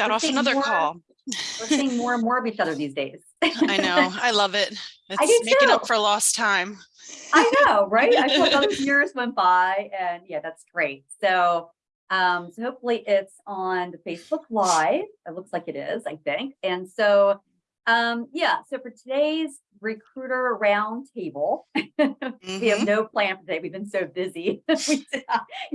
got off another more- call. We're seeing more and more of each other these days. I know. I love it. do It's making up for lost time. I know, right? I feel like all these years went by and yeah, that's great. So, um, so hopefully it's on the Facebook Live. It looks like it is, I think. And so, um, yeah, so for today's recruiter roundtable, we have Mhm. no plan for today. We've been so busy. we,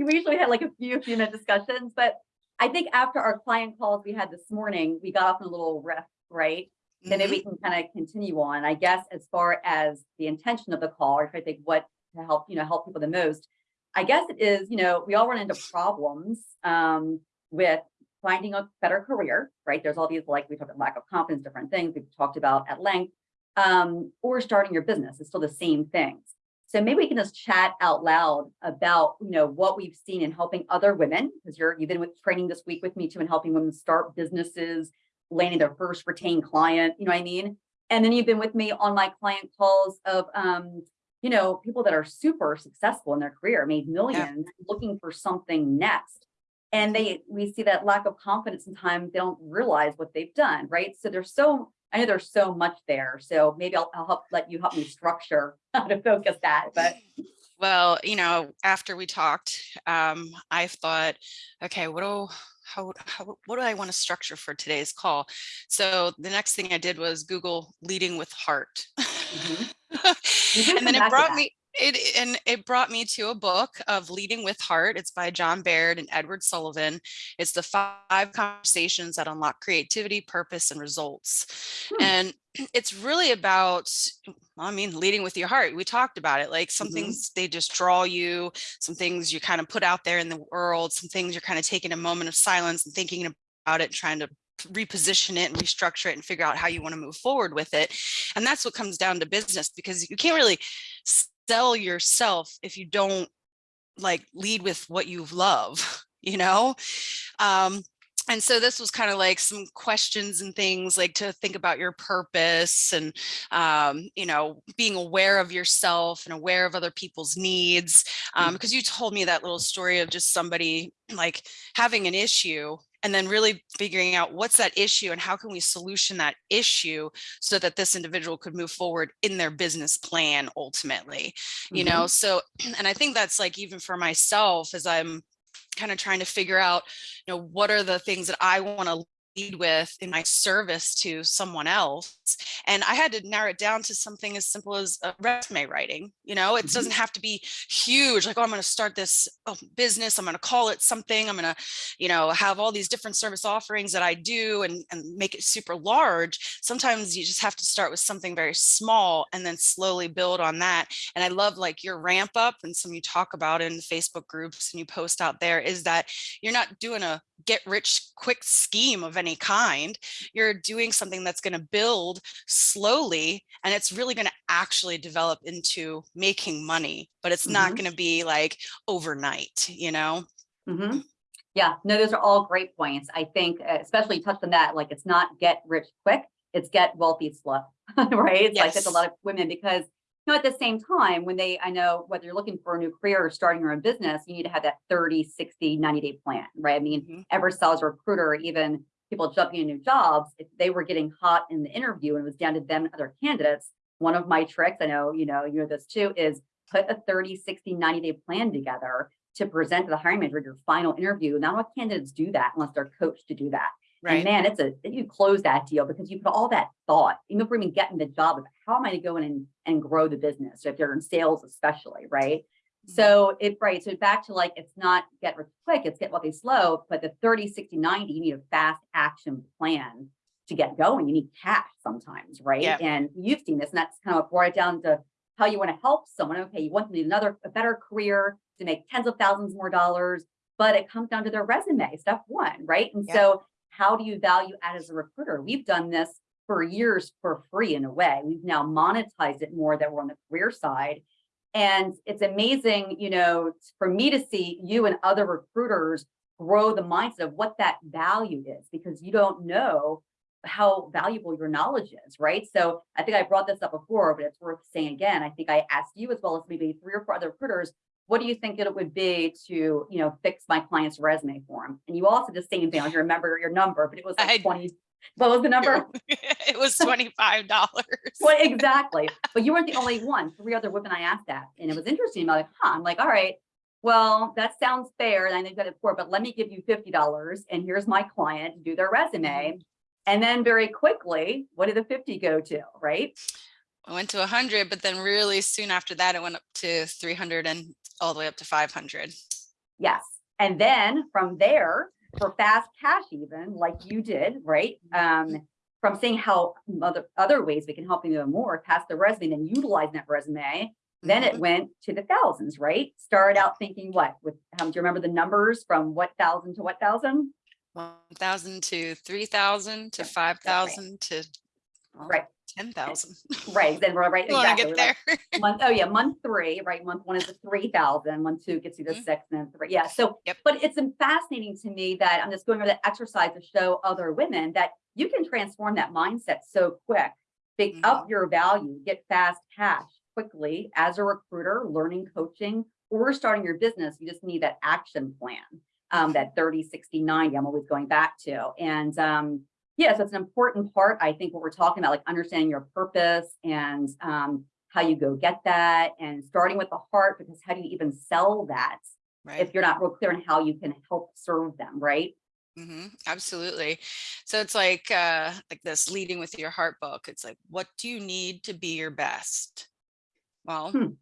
we usually had like a few few minute discussions, but I think after our client calls we had this morning, we got off in a little riff, right? then maybe we can kind of continue on. I guess as far as the intention of the call, or if I think what to help, you know, help people the most, I guess it is, you know, we all run into problems um, with finding a better career, right? There's all these, like we talked about lack of confidence, different things we've talked about at length, um, or starting your business. It's still the same things. So maybe we can just chat out loud about, you know, what we've seen in helping other women, because you're you've been with training this week with me too, and helping women start businesses, landing their first retained client, you know what I mean? And then you've been with me on my client calls of, um, you know, people that are super successful in their career, made millions, looking for something next. And they, we see that lack of confidence sometimes they don't realize what they've done, right? So there's so, I know there's so much there. So maybe I'll, I'll help, let you help me structure how to focus that, but Well, you know, after we talked, um, I thought, okay, what do how, how what do I want to structure for today's call? So the next thing I did was Google leading with heart. Mhm. And then it brought me it and it brought me to a book of leading with heart. It's by john baird and edward sullivan. It's the five conversations that unlock creativity purpose and results. Hmm. and it's really about i mean leading with your heart. We talked about it like some Mhm. things they just draw you some things you kind of put out there in the world some things you're kind of taking a moment of silence and thinking about it trying to reposition it and restructure it and figure out how you want to move forward with it. And that's what comes down to business because you can't really sell yourself if you don't like lead with what you love you know? Um and so this was kind of like some questions and things like to think about your purpose and um, you know being aware of yourself and aware of other people's needs um, because you told me that little story of just somebody like having an issue and then really figuring out what's that issue and how can we solution that issue so that this individual could move forward in their business plan ultimately you Mhm. know so and i think that's like even for myself as i'm kind of trying to figure out you know what are the things that i want to with in my service to someone else and i had to narrow it down to something as simple as resume writing you know it Mhm. doesn't have to be huge like oh i'm going to start this oh, business i'm going to call it something i'm going to you know have all these different service offerings that i do and, and make it super large sometimes you just have to start with something very small and then slowly build on that and i love like your ramp up and some you talk about in facebook groups and you post out there is that you're not doing a get rich quick scheme of any kind you're doing something that's going to build slowly and it's really going to actually develop into making money but it's not Mhm. going to be like overnight you know hmm Yeah, no, those are all great points. I think, uh, especially you touched on that, like it's not get rich quick, it's get wealthy slow, right? It's like that's a lot of women because, you know, at the same time, when they, I know whether you're looking for a new career or starting your own business, you need to have that 30, 60, 90 day plan, right? I mean, Mhm. ever sales recruiter, even people jumping in new jobs, if they were getting hot in the interview and it was down to them and other candidates, one of my tricks, I know, you know, you know this too, is put a 30, 60, 90 day plan together to present to the hiring manager your final interview. Not all candidates do that unless they're coached to do that. And right man, it's a you close that deal because you put all that thought, even before even getting the job of how am I to go in and, and grow the business, if you're in sales especially, right? So it right. So back to like it's not get rich quick, it's get wealthy slow, but the 30, 60, 90, you need a fast action plan to get going. You need cash sometimes, right? Yeah. And you've seen this, and that's kind of what brought it down to how you want to help someone. Okay, you want them to need another a better career to make tens of thousands more dollars, but it comes down to their resume, step one, right? And Yeah. so how do you value add as a recruiter? We've done this for years for free in a way. We've now monetized it more that we're on the career side. And it's amazing, you know, for me to see you and other recruiters grow the mindset of what that value is because you don't know how valuable your knowledge is, right? So I think I brought this up before, but it's worth saying again. I think I asked you as well as maybe three or four other recruiters, what do you think it would be to, you know, fix my client's resume for him? And you all did the same thing. I don't remember your number, but it was I- like twenty, what was the number? it was twenty-five dollars. Well, exactly. But you weren't the only one. Three other women I asked that. And it was interesting. I'm like, huh, I'm like, all right, well, that sounds fair. And I know you got it for, but let me give you fifty dollars and here's my client do their resume. Mm-hmm. And then very quickly, what did the fifty go to, right? I went to hundred, but then really soon after that, it went up to three hundred and all the way up to five hundred. Yes. And then from there, for fast cash even, like you did, right? Um, from seeing how other, other ways we can help you even more, past the resume, and utilizing that resume, then Mm-hmm. it went to the thousands, right? Started out thinking what, with, um, do you remember the numbers from what thousand to what thousand? One thousand to three thousand to five thousand to Right. Ten thousand. Right, then we're right, exactly. get we're like? Month, oh yeah, month three, right? Month one is the three thousand, month two gets you the Mhm. six, and then three, yeah, so. Yep. But it's fascinating to me that I'm just going over the exercise to show other women that you can transform that mindset so quick. Pick Mm-hmm. up your value, get fast cash quickly as a recruiter, learning coaching, or starting your business, you just need that action plan. Um, that 30, 60, 90, I'm always going back to. And um, yeah, so it's an important part. I think what we're talking about, like understanding your purpose and um, how you go get that and starting with the heart, because how do you even sell that Right. if you're not real clear on how you can help serve them, right? hmm absolutely. So it's like uh like this leading with your heart book. It's like, what do you need to be your best? Well, Hmm.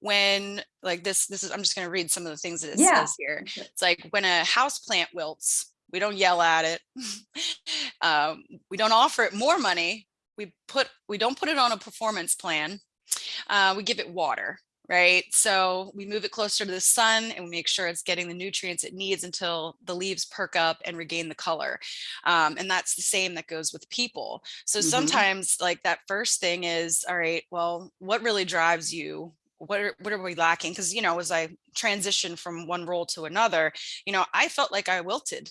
when like this, this is I'm just gonna read some of the things that it Yeah. says here. It's like when a house plant wilts, we don't yell at it. um, we don't offer it more money. We put we don't put it on a performance plan. Uh, we give it water, right? So we move it closer to the sun and we make sure it's getting the nutrients it needs until the leaves perk up and regain the color. Um, and that's the same that goes with people. So Mhm. sometimes like that first thing is, all right, well, what really drives you? What are, what are we lacking? Because, you know, as I transitioned from one role to another, you know, I felt like I wilted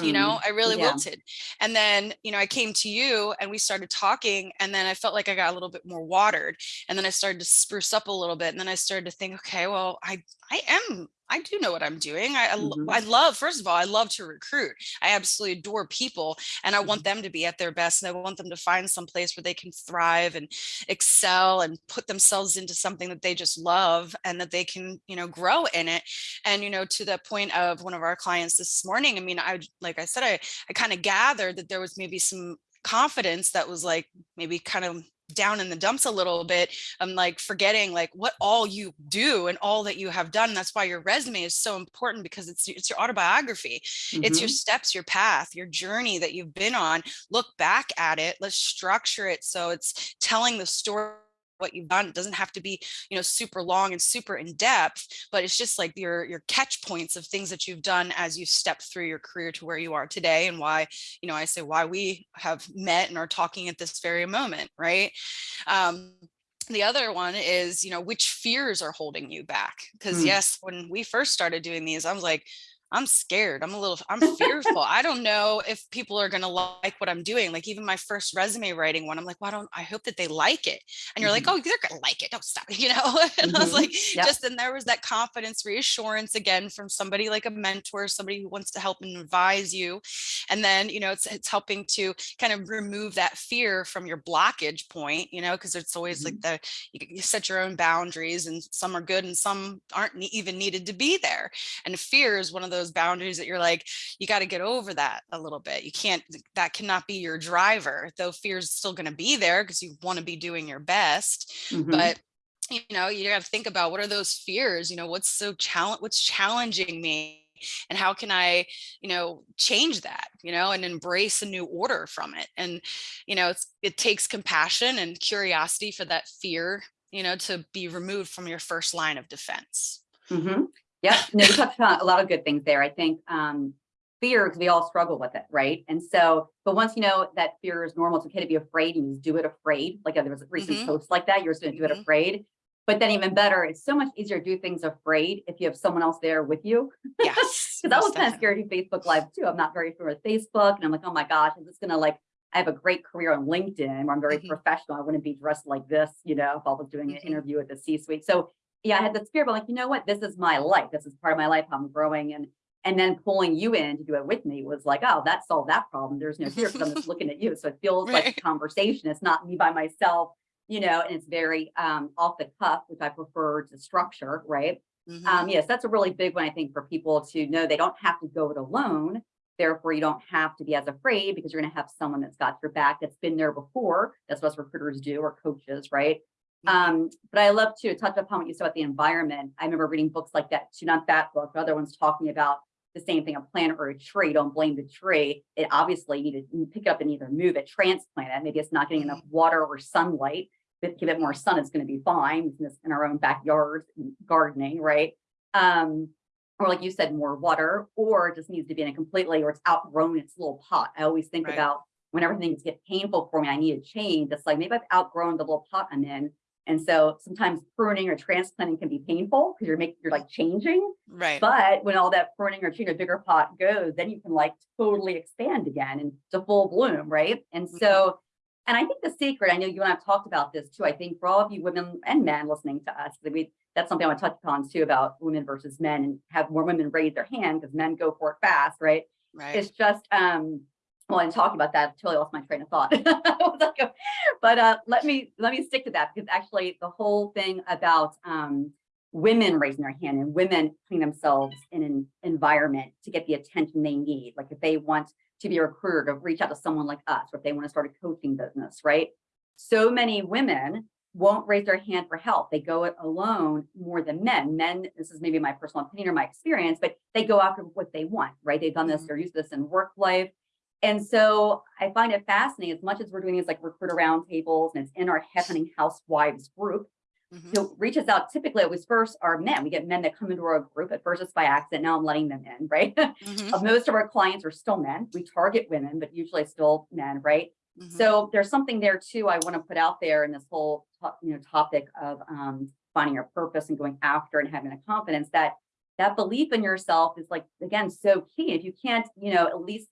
you know i really Mm, yeah. wilted and then you know i came to you and we started talking and then i felt like i got a little bit more watered and then i started to spruce up a little bit and then i started to think okay well i i am i do know what i'm doing i I lo- Mhm. I love first of all i love to recruit i absolutely adore people and i want them to be at their best and i want them to find some place where they can thrive and excel and put themselves into something that they just love and that they can you know grow in it and you know to the point of one of our clients this morning i mean i like i said i i kind of gathered that there was maybe some confidence that was like maybe kind of down in the dumps a little bit i'm like forgetting like what all you do and all that you have done that's why your resume is so important because it's it's your autobiography. It's your Mhm. steps your path your journey that you've been on. Look back at it. Let's structure it so it's telling the story what you've done it doesn't have to be you know super long and super in depth but it's just like your your catch points of things that you've done as you step through your career to where you are today and why you know i say why we have met and are talking at this very moment right um the other one is you know which fears are holding you back because Hmm. yes when we first started doing these i was like I'm scared. I'm a little, I'm fearful. I don't know if people are going to like what I'm doing. Like even my first resume writing one, I'm like, well, I don't, I hope that they like it. And you're like, oh, they're going to like it. Don't stop you know? and I was Mhm. like, Yep. just, and there was that confidence reassurance again from somebody like a mentor, somebody who wants to help and advise you. And then, you know, it's, it's helping to kind of remove that fear from your blockage point, you know, because it's always like the, you, you set your own boundaries and some are good and some aren't even needed to be there. And fear is one of those boundaries that you're like, you got to get over that a little bit. You can't, that cannot be your driver, though fear is still going to be there because you want to be doing your best. Mhm. But you know, you got to think about what are those fears? You know, what's so challenge, what's challenging me, and how can I, you know, change that? You know, and embrace a new order from it. And you know, it's, it takes compassion and curiosity for that fear, you know, to be removed from your first line of defense. Mm-hmm. Yep. No, you touched on a lot of good things there. I think um, fear, because we all struggle with it, right? And so, but once you know that fear is normal, it's okay to be afraid and you just do it afraid. Like there was a recent Mhm. post like that, you're just going to do it Mhm. afraid. But then even better, it's so much easier to do things afraid if you have someone else there with you. Yes. Because I was kind of scared to Facebook Live too. I'm not very familiar with Facebook, and I'm like, oh my gosh, is this gonna like? I have a great career on LinkedIn where I'm very Mhm. professional. I wouldn't be dressed like this, you know, if I was doing an Mhm. interview at the C-suite. So yeah, I had the fear, but like, you know what, this is my life. This is part of my life. I'm growing and, and then pulling you in to do it with me was like, oh, that solved that problem. There's no fear because I'm just looking at you. So it feels like a conversation. It's not me by myself, you know, and it's very um, off the cuff, which I prefer to structure, right? Mhm. Um, yes, that's a really big one, I think, for people to know they don't have to go it alone. Therefore, you don't have to be as afraid because you're going to have someone that's got your back that's been there before. That's what us recruiters do or coaches, right? Mhm. Um, but I love to touch upon what you said about the environment. I remember reading books like that too, not that book, but other ones talking about the same thing, a plant or a tree. Don't blame the tree. It obviously you need to pick it up and either move it, transplant it. Maybe it's not getting enough water or sunlight. But give it more sun, it's going to be fine in this- in our own backyards, and gardening, right? Um, or like you said, more water, or it just needs to be in a completely, or it's outgrown its little pot. I always think Right. about whenever things get painful for me, I need a change. It's like maybe I've outgrown the little pot I'm in. And so sometimes pruning or transplanting can be painful because you're making, you're like changing. Right. But when all that pruning or changing a bigger pot goes, then you can like totally expand again and to full bloom, right? And so, and I think the secret, I know you and I've talked about this too. I think for all of you women and men listening to us, that we that's something I want to touch upon too about women versus men and have more women raise their hand because men go for it fast, right? Right. It's just um well, in talking about that, I totally lost my train of thought. I was like, but uh let me let me stick to that because actually the whole thing about um women raising their hand and women putting themselves in an environment to get the attention they need. Like if they want to be a recruiter to reach out to someone like us, or if they want to start a coaching business, right? So many women won't raise their hand for help. They go it alone more than men. Men, this is maybe my personal opinion or my experience, but they go after what they want, right? They've done this, Mhm. they're used to this in work life. And so I find it fascinating as much as we're doing these like recruiter roundtables and it's in our headhunting housewives group, Mhm. who reaches out typically it was first our men. We get men that come into our group. At first it's by accident. Now I'm letting them in, right? Mhm. Uh, Most of our clients are still men. We target women, but usually still men, right? Mhm. So there's something there too I want to put out there in this whole you know topic of um, finding your purpose and going after and having a confidence that that belief in yourself is like again so key. If you can't you know at least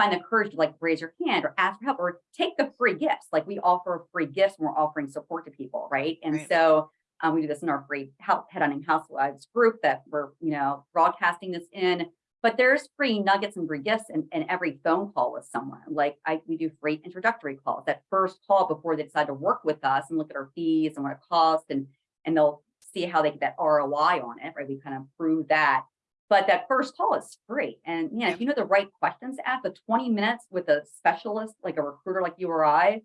find the courage to like raise your hand or ask for help or take the free gifts. Like we offer free gifts when we're offering support to people, right? And Right. so um, we do this in our free help headhunting housewives group that we're you know broadcasting this in but there's free nuggets and free gifts in, in every phone call with someone. Like I, we do free introductory calls, that first call before they decide to work with us and look at our fees and what it costs and, and they'll see how they get that ROI on it, right? We kind of prove that. But that first call is free. And yeah, Yeah. if you know the right questions to ask, the 20 minutes with a specialist, like a recruiter like you or I,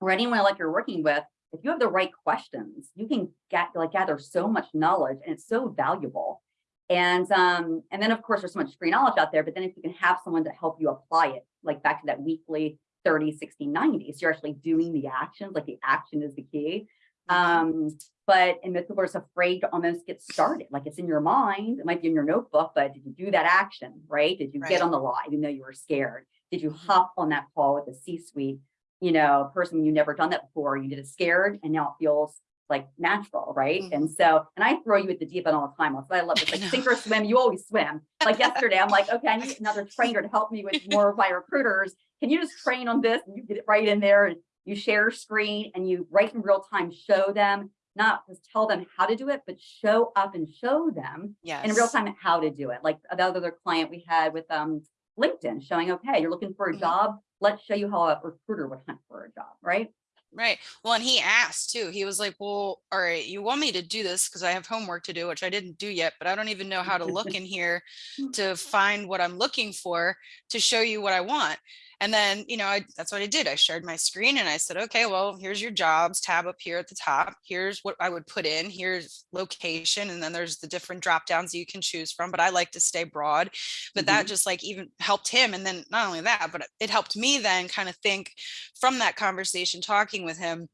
or anyone like you're working with, if you have the right questions, you can get like gather so much knowledge and it's so valuable. And um, and then of course there's so much free knowledge out there, but then if you can have someone to help you apply it, like back to that weekly 30, 60, 90, so you're actually doing the actions, like the action is the key. Um, but and people are afraid to almost get started. Like it's in your mind, it might be in your notebook, but did you do that action, right? Did you Right. get on the live even though you were scared? Did you Mhm. hop on that call with the C-suite, you know, person you never done that before? You did it scared and now it feels like natural, right? Mhm. And so, and I throw you at the deep end all the time. What I love. I like sink or swim. You always swim. Like yesterday, I'm like, okay, I need another trainer to help me with more of my recruiters. Can you just train on this? And you get it right in there and you share screen and you right in real time show them, not just tell them how to do it, but show up and show them Yes. in real time how to do it. Like the other client we had with um LinkedIn showing, okay, you're looking for a Mhm. job. Let's show you how a recruiter would hunt for a job, right? Right. Well, and he asked too. He was like, well, all right, you want me to do this because I have homework to do, which I didn't do yet, but I don't even know how to look in here to find what I'm looking for to show you what I want. And then, you know, I, that's what I did. I shared my screen and I said, okay, well, here's your jobs tab up here at the top. Here's what I would put in. Here's location. And then there's the different drop downs you can choose from. But I like to stay broad. But that mm-hmm. just like even helped him. And then not only that, but it helped me then kind of think from that conversation talking with him.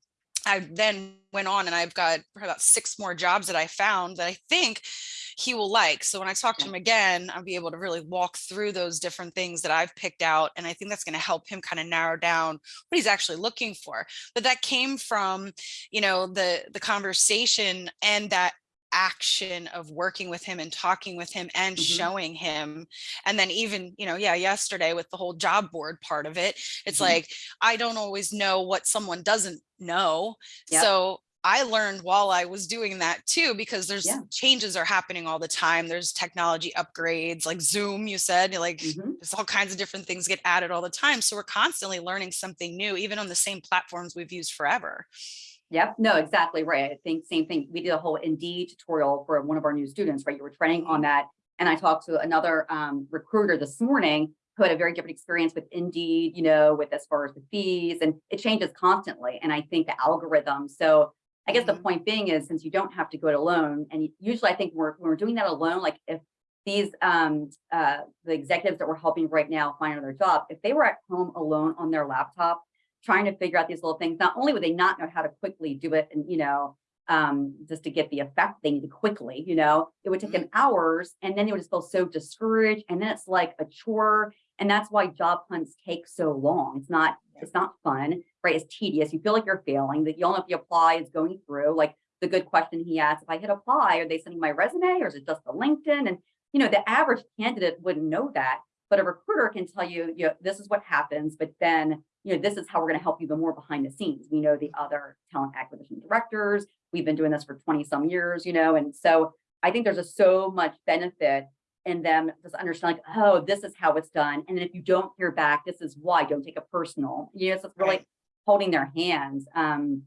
I then went on and I've got about six more jobs that I found that I think he will like. So when I talk to him again, I'll be able to really walk through those different things that I've picked out. And I think that's going to help him kind of narrow down what he's actually looking for. But that came from, you know, the the conversation and that action of working with him and talking with him and Mhm. showing him and then even you know yeah yesterday with the whole job board part of it it's Mhm. like i don't always know what someone doesn't know Yep. so I learned while I was doing that too, because there's Yeah. changes are happening all the time. There's technology upgrades like Zoom, you said, like Mhm. there's all kinds of different things get added all the time. So we're constantly learning something new, even on the same platforms we've used forever. Yep, no, exactly right. I think same thing. We did a whole Indeed tutorial for one of our new students, right? You were training on that. And I talked to another um, recruiter this morning who had a very different experience with Indeed, you know, with as far as the fees and it changes constantly. And I think the algorithm. So I guess the Mhm. point being is since you don't have to go it alone, and usually I think we're, when we're doing that alone, like if these um uh the executives that we're helping right now find another job, if they were at home alone on their laptop, trying to figure out these little things, not only would they not know how to quickly do it and, you know, um, just to get the effect they need quickly, you know, it would take them hours and then they would just feel so discouraged. And then it's like a chore. And that's why job hunts take so long. It's not, it's not fun, right? It's tedious. You feel like you're failing, that you don't know if the apply is going through. Like the good question he asked, if I hit apply, are they sending my resume or is it just the LinkedIn? And, you know, the average candidate wouldn't know that, but a recruiter can tell you, you know, this is what happens, but then you know, this is how we're going to help you even more behind the scenes. We know the other talent acquisition directors. We've been doing this for 20 some years, you know, and so I think there's just so much benefit in them just understanding, like, oh, this is how it's done. And then if you don't hear back, this is why. Don't take it personal. You know, so it's really Right. holding their hands. Um,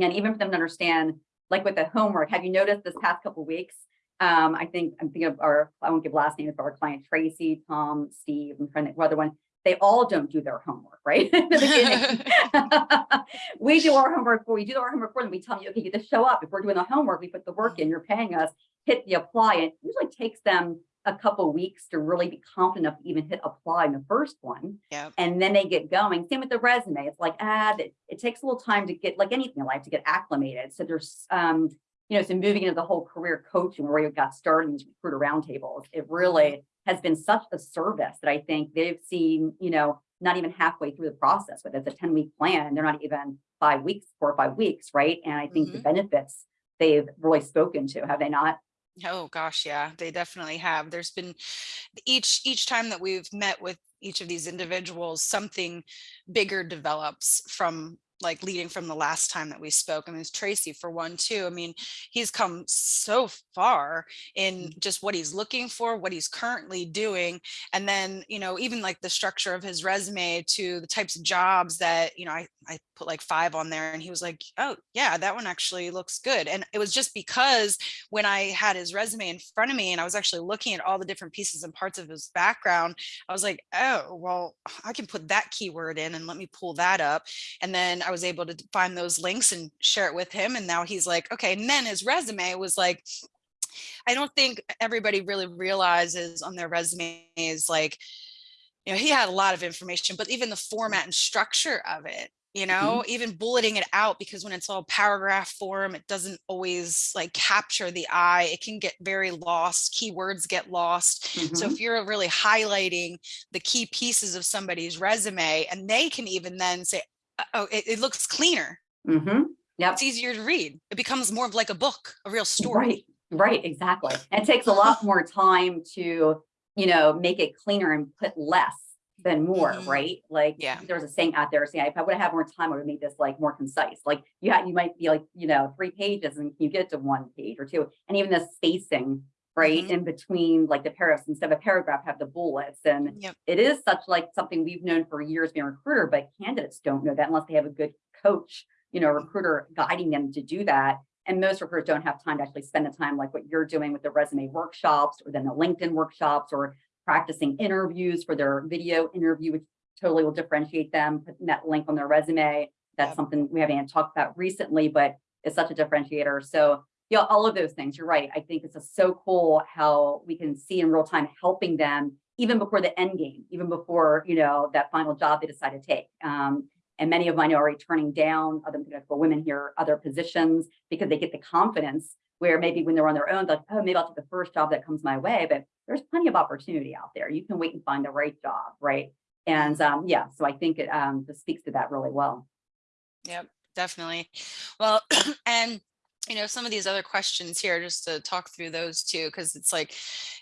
and even for them to understand, like with the homework, have you noticed this past couple weeks? Um, I think I'm thinking of our, I won't give last names, but our client Tracy, Tom, Steve, I'm trying to other one they all don't do their homework, right? In the beginning. we do our homework for we do our homework for them. We tell you, okay, you just show up. If we're doing the homework, we put the work in, you're paying us, hit the apply. It usually takes them a couple weeks to really be confident enough to even hit apply in the first one. Yep. And then they get going. Same with the resume. It's like, ah, it, it takes a little time to get like anything in life to get acclimated. So there's um, you know, so moving into the whole career coaching where you got started in these recruiter roundtables, it really has been such a service that I think they've seen, you know, not even halfway through the process, but it's a 10 week plan. And they're not even five weeks, four or five weeks, right? And I think the mm-hmm. benefits they've really spoken to, have they not? Oh gosh, yeah, they definitely have. There's been each each time that we've met with each of these individuals, something bigger develops from like leading from the last time that we spoke. I mean, it's Tracy for one too. I mean, he's come so far in mm. just what he's looking for, what he's currently doing. And then, you know, even like the structure of his resume to the types of jobs that, you know, I, I put like five on there and he was like, oh yeah, that one actually looks good. And it was just because when I had his resume in front of me and I was actually looking at all the different pieces and parts of his background, I was like, oh, well, I can put that keyword in and let me pull that up. And then I was able to find those links and share it with him. And now he's like, okay. And then his resume was like, I don't think everybody really realizes on their resumes, like, you know, he had a lot of information, but even the format and structure of it, you know, even bulleting it out, because when it's all paragraph form, it doesn't always like capture the eye. It can get very lost. Keywords get lost. So Mhm. if you're really highlighting the key pieces of somebody's resume and they can even then say, "Uh, oh, it, it looks cleaner. Mhm. Yep. It's easier to read. It becomes more of like a book, a real story. Right, right, exactly. And it takes a lot more time to, you know, make it cleaner and put less than more, Mhm. right? Like Yeah. there's a saying out there saying, if I would have had more time, I would make this like more concise. Like you had, you might be like, you know, three pages and you get to one page or two. And even the spacing, right, Mhm. in between like the paragraphs, instead of a paragraph, have the bullets. And Yep. it is such like something we've known for years being a recruiter, but candidates don't know that unless they have a good coach, you know, recruiter guiding them to do that. And most recruiters don't have time to actually spend the time like what you're doing with the resume workshops or then the LinkedIn workshops or practicing interviews for their video interview, which totally will differentiate them, putting that link on their resume. That's Yep. something we haven't talked about recently, but it's such a differentiator. So yeah, all of those things, you're right. I think it's so cool how we can see in real time helping them even before the end game, even before, you know, that final job they decide to take. Um, and many of mine are already turning down other women here, other positions because they get the confidence where maybe when they're on their own, they're like, oh, maybe I'll take the first job that comes my way, but there's plenty of opportunity out there. You can wait and find the right job, right? And um, yeah, so I think it um, speaks to that really well. Yep, definitely. Well, and you know, some of these other questions here, just to talk through those too, because it's like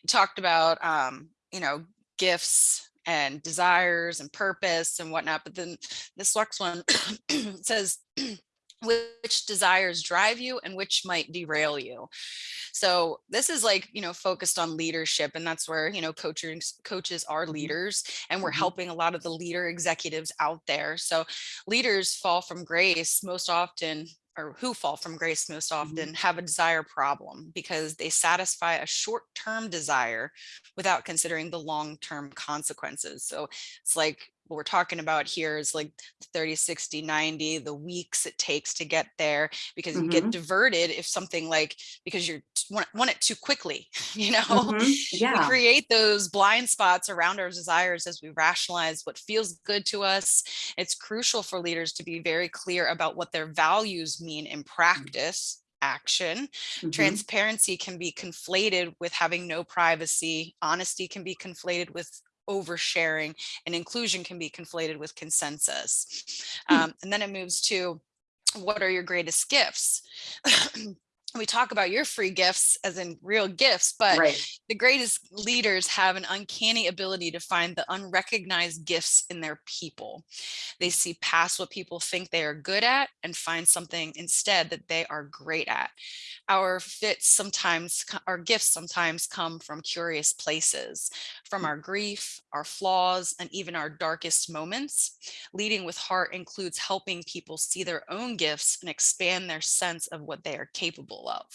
you talked about, um, you know, gifts and desires and purpose and whatnot. But then this next one says, which desires drive you and which might derail you. So this is like, you know, focused on leadership and that's where, you know, coaches coaches are Mhm. leaders and we're Mhm. helping a lot of the leader executives out there. So leaders fall from grace most often or who fall from grace most Mhm. often have a desire problem because they satisfy a short-term desire without considering the long-term consequences. So it's like what we're talking about here is like 30, 60, 90, the weeks it takes to get there because you get Mhm. diverted if something like because you're want, want it too quickly, you know? Mhm. We create those blind spots around our desires as we rationalize what feels good to us. It's crucial for leaders to be very clear about what their values mean in practice action Mhm. transparency can be conflated with having no privacy honesty can be conflated with oversharing and inclusion can be conflated with consensus. Hmm. Um, and then it moves to what are your greatest gifts? we talk about your free gifts as in real gifts, but Right. the greatest leaders have an uncanny ability to find the unrecognized gifts in their people. They see past what people think they are good at and find something instead that they are great at. Our fits sometimes, our gifts sometimes come from curious places, from mm. our grief, our flaws, and even our darkest moments. Leading with heart includes helping people see their own gifts and expand their sense of what they are capable of.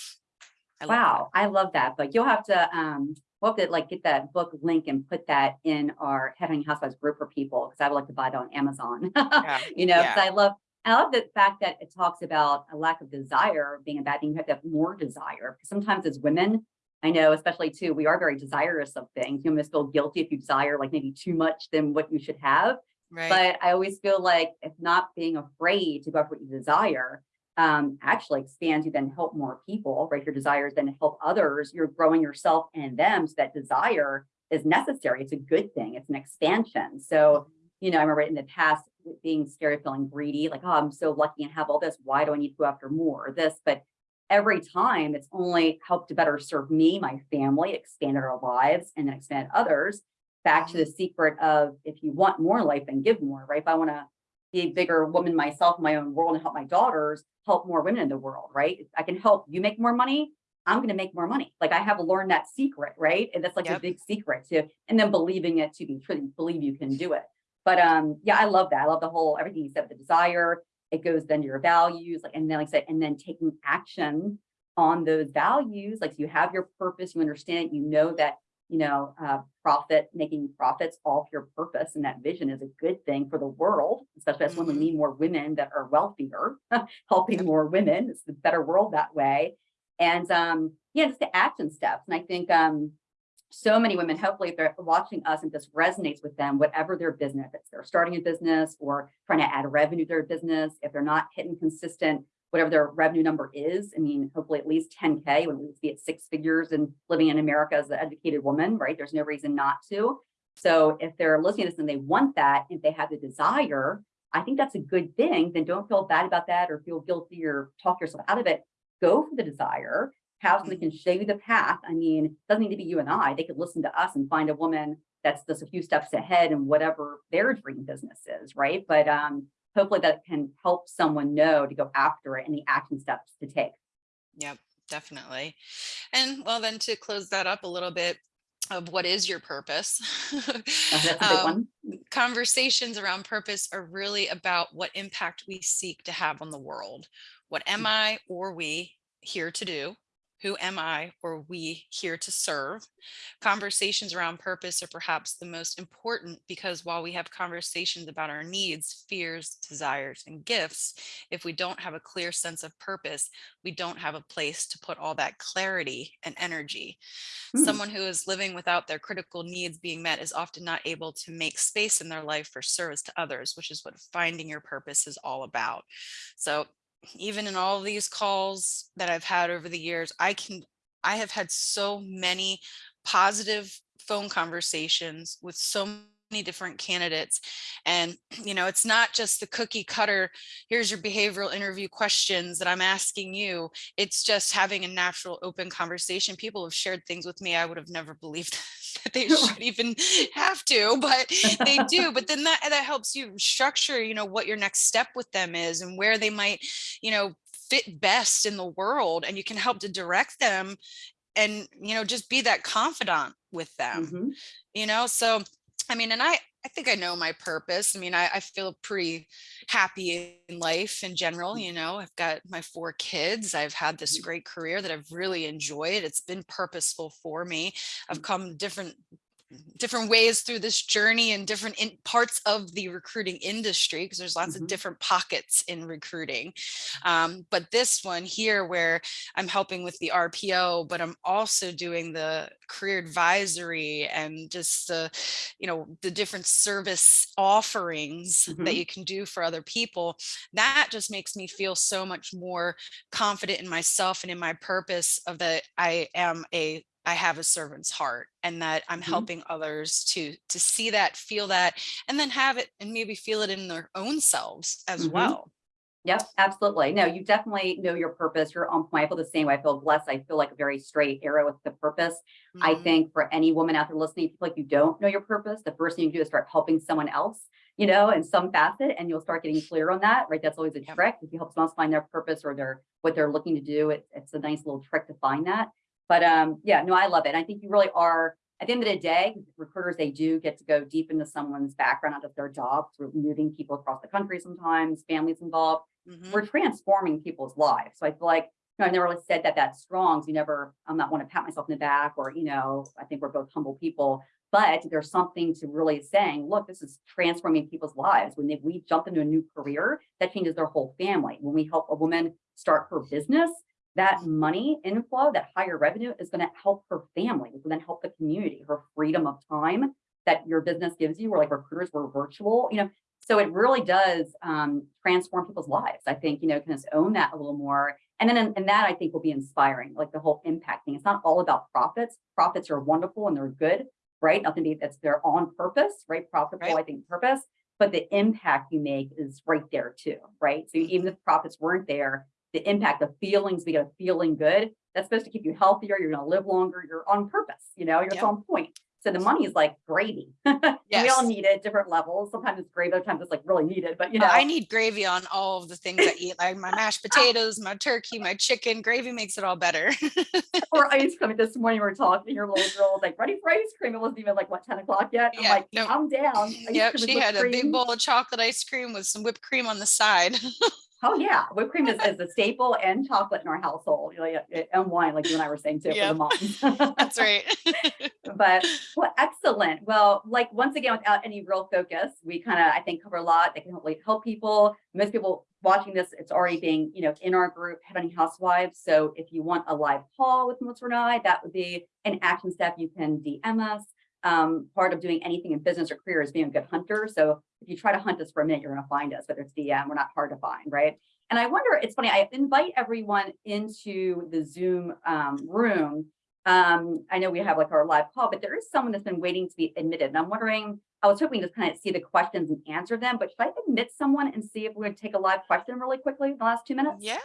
I that. Wow, I love that But You'll have to, um, we'll have to like get that book link and put that in our Headhunting Housewives group for people because I would like to buy it on Amazon. Yeah, You know, because yeah. I love, I love the fact that it talks about a lack of desire being a bad thing. You have to have more desire because sometimes as women, I know, especially too, we are very desirous of things. You almost feel guilty if you desire like maybe too much than what you should have. Right. But I always feel like if not being afraid to go after what you desire, um, actually expands you, then help more people, right? Your desires then help others. You're growing yourself and them. So that desire is necessary. It's a good thing. It's an expansion. So, you know, I remember in the past being scared of feeling greedy, like, oh, I'm so lucky and have all this. Why do I need to go after more of this? But every time it's only helped to better serve me, my family, expanded our lives, and then expand others. Back to the secret of if you want more life, then give more, right? If I want to be a bigger woman myself in my own world and help my daughters, help more women in the world, right? If I can help you make more money. I'm going to make more money. Like I have learned that secret, right? And that's like a big secret to, and then believing it to be true, believe you can do it. But um, yeah, I love that. I love the whole everything you said, the desire. It goes then to your values, like and then like I said, and then taking action on those values. Like you have your purpose, you understand it, you know that you know uh, profit making profits off your purpose and that vision is a good thing for the world, especially as when we Mhm. need more women that are wealthier, helping more women. It's the better world that way. And um, yeah, just the action steps. And I think um, so many women, hopefully, if they're watching us and this resonates with them, whatever their business, if they're starting a business or trying to add revenue to their business, if they're not hitting consistent, whatever their revenue number is, I mean, hopefully at least 10K, when we be at six figures and living in America as an educated woman, right? There's no reason not to. So if they're listening to this and they want that, if they have the desire, I think that's a good thing. Then don't feel bad about that or feel guilty or talk yourself out of it. Go for the desire have someone can show you the path. I mean, it doesn't need to be you and I. They could listen to us and find a woman that's just a few steps ahead in whatever their dream business is, right? But um, hopefully that can help someone know to go after it and the action steps to take. Yep, definitely. And well, then to close that up a little bit of what is your purpose? That's a big Um, one. conversations around purpose are really about what impact we seek to have on the world. What am I or we here to do? Who am I or we here to serve? Conversations around purpose are perhaps the most important because while we have conversations about our needs, fears, desires, and gifts, if we don't have a clear sense of purpose, we don't have a place to put all that clarity and energy. Hmm. Someone who is living without their critical needs being met is often not able to make space in their life for service to others, which is what finding your purpose is all about. So even in all these calls that I've had over the years, I can, I have had so many positive phone conversations with so different candidates. And, you know, it's not just the cookie cutter, here's your behavioral interview questions that I'm asking you. It's just having a natural open conversation. People have shared things with me I would have never believed that they should even have to, but they do. But then that, that helps you structure, you know, what your next step with them is and where they might, you know, fit best in the world and you can help to direct them and you know just be that confidant with them Mhm. you know so i mean and i i think i know my purpose i mean i, I feel pretty happy in life in general you know i've got my four kids i've had this Mhm. great career that i've really enjoyed it's been purposeful for me i've Mhm. come different different ways through this journey and different in parts of the recruiting industry because there's lots Mhm. of different pockets in recruiting um, but this one here where I'm helping with the RPO, but I'm also doing the career advisory and just the, you know, the different service offerings that Mhm. you can do for other people. That just makes me feel so much more confident in myself and in my purpose of that I am a I have a servant's heart and that I'm Mhm. helping others to to see that, feel that, and then have it and maybe feel it in their own selves as Mhm. well. Yep, absolutely. No, you definitely know your purpose. You're on point. I feel the same way. I feel blessed. I feel like a very straight arrow with the purpose. I Mhm. think for any woman out there listening, if like you don't know your purpose, the first thing you do is start helping someone else, you know, in some facet, and you'll start getting clear on that, right? That's always a Yep. trick. If you help someone else find their purpose or their what they're looking to do, it, it's a nice little trick to find that. But um, yeah, no, I love it. I think you really are. At the end of the day, recruiters they do get to go deep into someone's background out of their job through moving people across the country. Sometimes families involved Mhm. we're transforming people's lives. So I feel like, you know, I never really said that that's strong. So you never, I'm not want to pat myself in the back or, you know, I think we're both humble people, but there's something to really saying, look, this is transforming people's lives. When they, we jump into a new career, that changes their whole family. When we help a woman start her business, that money inflow, that higher revenue is going to help her family, which will then help the community, her freedom of time that your business gives you. We're like recruiters, we're virtual, you know, so it really does um, transform people's lives. I think, you know, can just own that a little more. And then and that I think will be inspiring, like the whole impact thing. It's not all about profits. Profits are wonderful and they're good, right? Nothing to that's they're on purpose, right? Profitable, Right. I think purpose, but the impact you make is right there too, right? So even if profits weren't there, the impact, the feelings, we get a feeling good, that's supposed to keep you healthier, you're gonna live longer, you're on purpose, you know, you're Yep. on point. So the money is like gravy. We all need it at different levels. Sometimes it's gravy, other times it's like really needed, but you know. I need gravy on all of the things I eat, like my mashed ah. potatoes, my turkey, my chicken. Gravy makes it all better. or ice cream. This morning we were talking, your little girl was like, ready for ice cream. It wasn't even like what 10 o'clock yet. I'm Yeah, like, no. calm down. Ice Yep, she had a big bowl of chocolate ice cream with some whipped cream on the side. Oh yeah, whipped cream is, is a staple and chocolate in our household. Yeah, uh, and wine, like you and I were saying too, for the moms. That's right. but well, excellent. Well, like once again, without any real focus, we kind of I think cover a lot that can hopefully help people. Most people watching this, it's already being you know in our group, Headhunting Housewives. So if you want a live call with Melissa and I, that would be an action step. You can DM us. Um, part of doing anything in business or career is being a good hunter. So if you try to hunt us for a minute, you're going to find us. Whether it's DM, we're not hard to find, right? And I wonder, it's funny. I invite everyone into the Zoom um, room um, I know we have like our live call, but there is someone that's been waiting to be admitted. And I'm wondering, I was hoping to kind of see the questions and answer them, but should I admit someone and see if going to take a live question really quickly in the last two minutes? Yeah.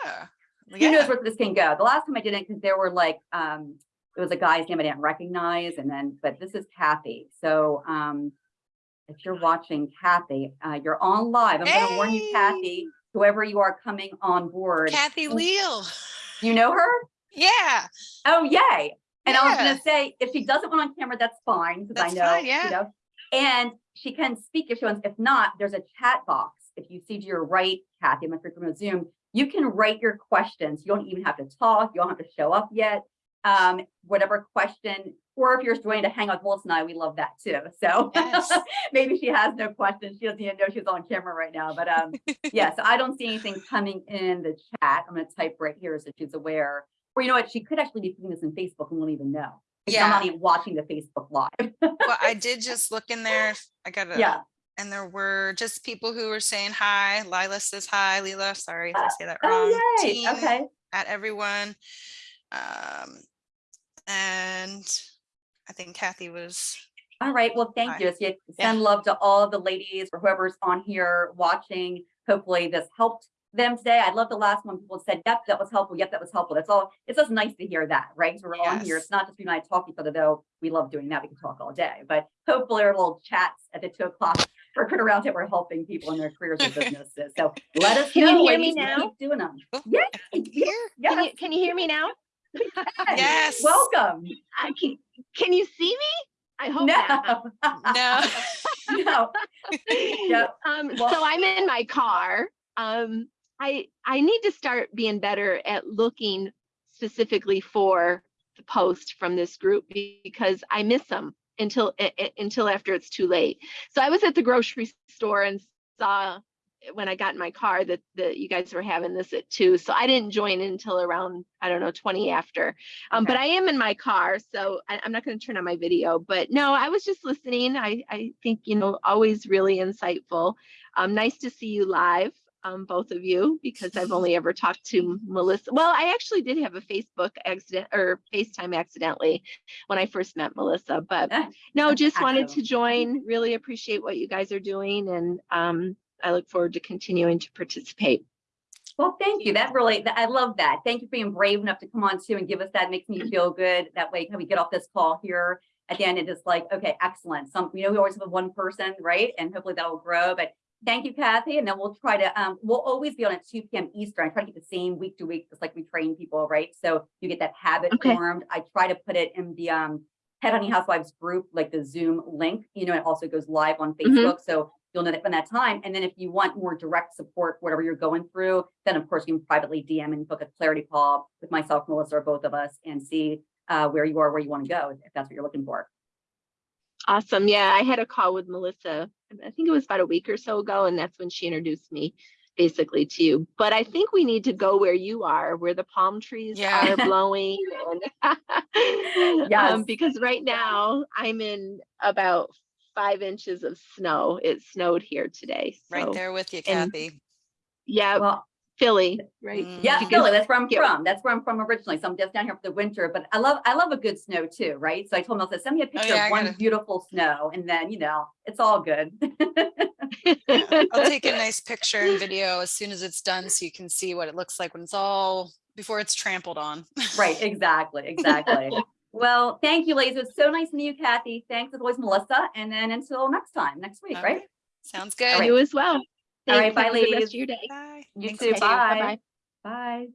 Who Yeah. knows where this can go? The last time I did it, because there were like, um, it was a guy's name I didn't recognize. And then, but this is Kathy. So um, if you're watching Kathy, uh, you're on live. I'm going to warn you, Kathy, whoever you are coming on board. Kathy Leal. You know her? Yeah. Oh, yay. And I was gonna say, if she doesn't want on camera, that's fine, because I know, fine, yeah. you know. And she can speak if she wants. If not, there's a chat box. If you see to your right, Kathy, I'm not sure if you're on Zoom, you can write your questions. You don't even have to talk. You don't have to show up yet. Um, whatever question, or if you're joining to hang out with Melissa and I, we love that too. So Yes. maybe she has no questions. She doesn't even know she's on camera right now. But um, yeah, so I don't see anything coming in the chat. I'm going to type right here so she's aware. Or you know what? She could actually be putting this in Facebook and won't even know. Yeah. not even watching the Facebook live. Well, I did just look in there. I got a yeah. and there were just people who were saying hi. Lila says hi. Lila, sorry if I say that wrong. Oh, yay. Teen Okay. At everyone. Um, and I think Kathy was All right, well, thank Bye. you. So you send love to all the ladies or whoever's on here watching. Hopefully this helped them today. I love the last one. People said, yep, that was helpful. Yep, that was helpful. That's all. It's just nice to hear that, right? So we're on here. It's not just we and I talk to each other though. We love doing that. We can talk all day, but hopefully our little chats at the two o'clock recruiter Round Table are helping people in their careers and businesses. So let us Can you hear me now? Keep doing them. Oh, Yeah. Here, Can you, can you hear me now? Yes. Welcome. I can, can you see me? I hope. No. No. No. Yep. Um, Well- so I'm in my car. Um, I, I need to start being better at looking specifically for the post from this group because I miss them until, a- a- until after it's too late. So I was at the grocery store and saw when I got in my car that, that you guys were having this at two. So I didn't join until around, I don't know, 20 after. Um, but I am in my car, so I, I'm not going to turn on my video. But no, I was just listening. I, I think, you know, always really insightful. Um, nice to see you live, um, both of you, because I've only ever talked to Melissa. Well, I actually did have a Facebook accident or FaceTime accidentally when I first met Melissa, but no, just wanted to join. Really appreciate what you guys are doing, and um, I look forward to continuing to participate. Well, thank you. That really, that- I love that. Thank you for being brave enough to come on too and give us that. Makes me feel good. That way, when we get off this call here at the end, and it is like, okay, excellent. Some, you know, we always have one person, right? And hopefully that will grow. But thank you, Kathy. And then we'll try to, um, we'll always be on at two PM Eastern. I try to keep the same week to week, just like we train people, right? So you get that habit Okay. formed. I try to put it in the, um, Head Honey Housewives group, like the Zoom link, you know, it also goes live on Mhm. Facebook. So you'll know that when that time. And then if you want more direct support, whatever you're going through, then of course you can privately DM and book a clarity call with myself, Melissa, or both of us and see uh, where you are, where you want to go, if that's what you're looking for. Awesome. Yeah, I had a call with Melissa. I think it was about a week or so ago, and that's when she introduced me basically to you. But I think we need to go where you are, where the palm trees Yeah. are blowing. And Yes. um, because right now I'm in about five inches of snow. It snowed here today. Right there with you, and- Kathy. Yeah, Well, Philly, right? Mm. yeah, You Philly, that's where I'm get- from. That's where I'm from originally. So I'm just down here for the winter, but I love, I love a good snow too, right? So I told Melissa, send me a picture Oh, yeah, I of one gotta- beautiful snow and then, you know, it's all good. Yeah, I'll take a nice picture and video as soon as it's done so you can see what it looks like when it's all, before it's trampled on. Right, exactly, exactly. Well, thank you, ladies. It's so nice to meet you, Kathy. Thanks as always, Melissa. And then until next time, next week, All right? right. Sounds good. right. You as well. All right, Thanks. bye, Have a good rest of your day. Bye. You Thanks, too. Bye-bye. Bye.